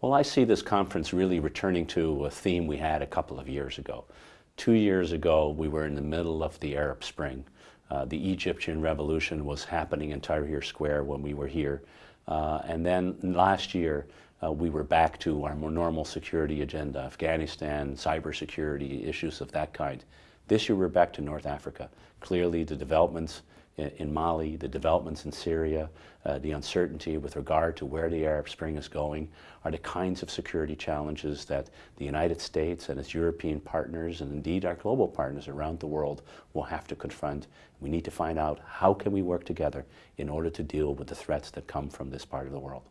Well, I see this conference really returning to a theme we had a couple of years ago. Two years ago, we were in the middle of the Arab Spring. Uh, the Egyptian revolution was happening in Tahrir Square when we were here. Uh, and then last year, uh, we were back to our more normal security agenda, Afghanistan, cybersecurity, issues of that kind. This year, we're back to North Africa. Clearly, the developments in Mali, the developments in Syria, uh, the uncertainty with regard to where the Arab Spring is going are the kinds of security challenges that the United States and its European partners and indeed our global partners around the world will have to confront. We need to find out how can we work together in order to deal with the threats that come from this part of the world.